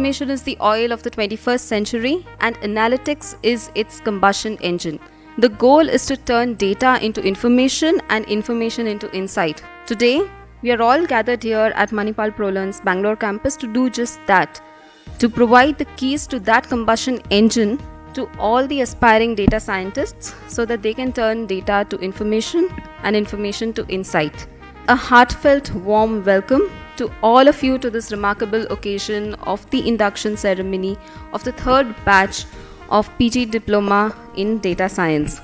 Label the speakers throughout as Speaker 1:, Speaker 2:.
Speaker 1: information is the oil of the 21st century and analytics is its combustion engine. The goal is to turn data into information and information into insight. Today, we are all gathered here at Manipal Prolearn's Bangalore campus to do just that to provide the keys to that combustion engine to all the aspiring data scientists so that they can turn data to information and information to insight. A heartfelt warm welcome to all of you to this remarkable occasion of the induction ceremony of the third batch of PG Diploma in Data Science.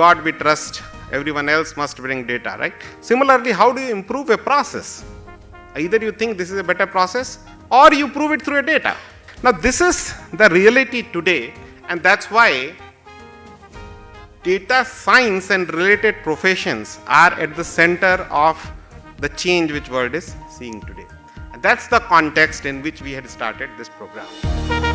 Speaker 2: God we trust, everyone else must bring data, right? Similarly, how do you improve a process? Either you think this is a better process or you prove it through a data. Now, this is the reality today, and that's why data science and related professions are at the center of the change which world is seeing today. And that's the context in which we had started this program.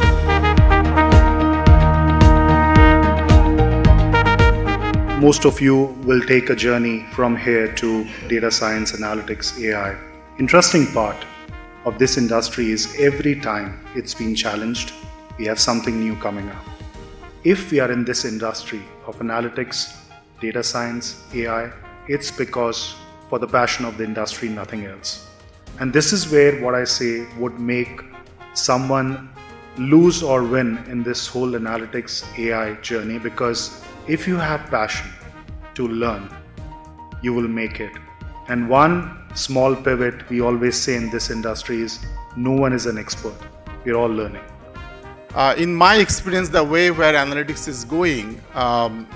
Speaker 3: Most of you will take a journey from here to data science, analytics, AI. Interesting part of this industry is every time it's been challenged, we have something new coming up. If we are in this industry of analytics, data science, AI, it's because for the passion of the industry, nothing else. And this is where what I say would make someone lose or win in this whole analytics AI journey because if you have passion to learn, you will make it. And one small pivot we always say in this industry is no one is an expert. We're all learning.
Speaker 4: Uh, in my experience, the way where analytics is going, um,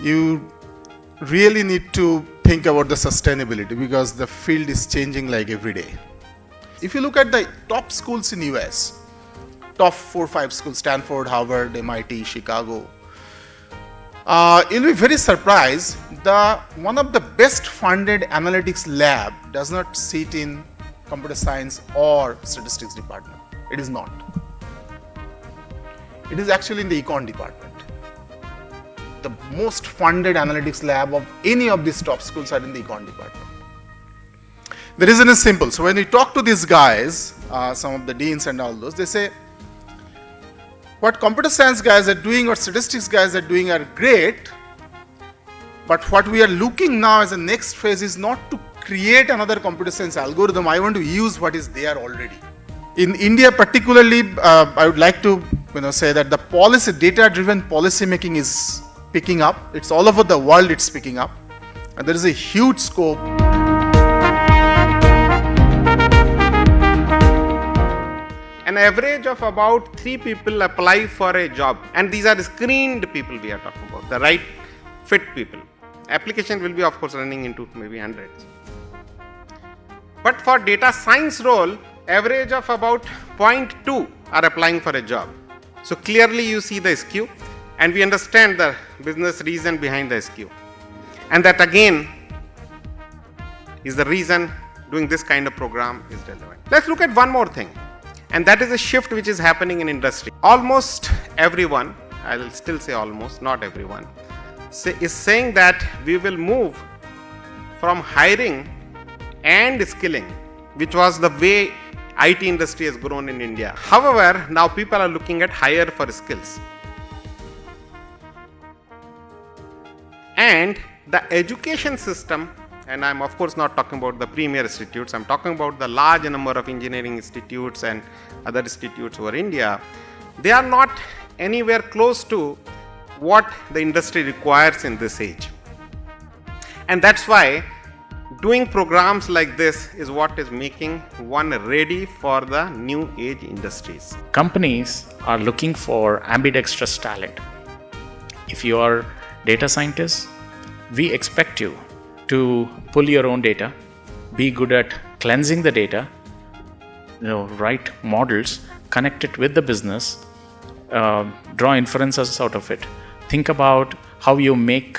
Speaker 4: you really need to think about the sustainability because the field is changing like every day. If you look at the top schools in US, top four five schools, Stanford, Harvard, MIT, Chicago, uh, you'll be very surprised. The one of the best funded analytics lab does not sit in computer science or statistics department. It is not. It is actually in the econ department. The most funded analytics lab of any of these top schools are in the econ department. The reason is simple. So when we talk to these guys, uh, some of the deans and all those, they say, what computer science guys are doing or statistics guys are doing are great, but what we are looking now as the next phase is not to create another computer science algorithm. I want to use what is there already. In India particularly, uh, I would like to you know, say that the policy, data-driven policy making is picking up. It's all over the world it's picking up. And there is a huge scope.
Speaker 2: An average of about three people apply for a job. And these are screened people we are talking about the right fit people. Application will be of course running into maybe hundreds. But for data science role average of about 0.2 are applying for a job. So clearly you see the skew and we understand the business reason behind the skew and that again is the reason doing this kind of program is relevant. Let's look at one more thing and that is a shift which is happening in industry almost everyone i will still say almost not everyone say, is saying that we will move from hiring and skilling which was the way IT industry has grown in India. However, now people are looking at hire for skills. And the education system and I'm of course not talking about the premier institutes, I'm talking about the large number of engineering institutes and other institutes over India, they are not anywhere close to what the industry requires in this age. And that's why doing programs like this is what is making one ready for the new age industries.
Speaker 5: Companies are looking for ambidextrous talent. If you are data scientists, we expect you to pull your own data, be good at cleansing the data, you know, write models, connect it with the business, uh, draw inferences out of it. Think about how you make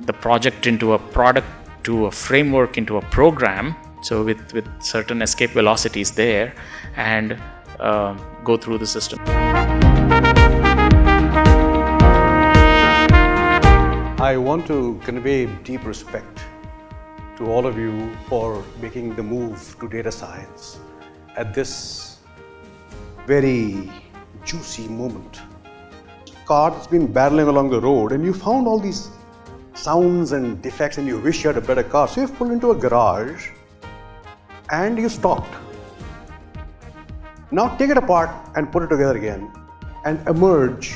Speaker 5: the project into a product, to a framework, into a program. So with with certain escape velocities there, and uh, go through the system.
Speaker 6: I want to convey deep respect to all of you for making the move to data science at this very juicy moment. Car's been barreling along the road and you found all these sounds and defects and you wish you had a better car. So you've pulled into a garage and you stopped. Now take it apart and put it together again and emerge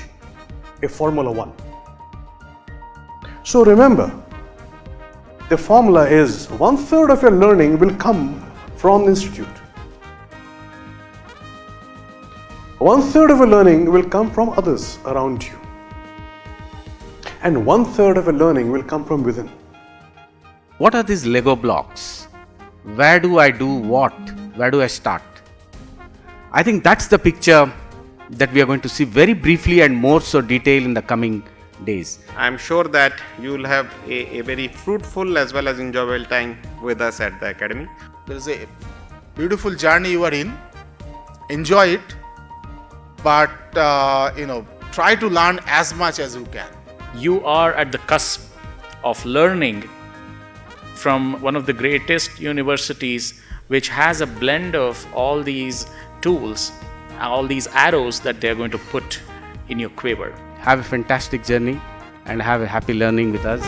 Speaker 6: a Formula One. So remember, the formula is one third of your learning will come from the institute. One third of your learning will come from others around you. And one third of your learning will come from within.
Speaker 7: What are these Lego blocks? Where do I do what? Where do I start? I think that's the picture that we are going to see very briefly and more so detail in the coming days.
Speaker 2: I'm sure that you will have a, a very fruitful as well as enjoyable time with us at the academy.
Speaker 4: There is a beautiful journey you are in. Enjoy it, but uh, you know, try to learn as much as you can.
Speaker 5: You are at the cusp of learning from one of the greatest universities, which has a blend of all these tools, all these arrows that they are going to put in your quiver.
Speaker 7: Have a fantastic journey and have a happy learning with us.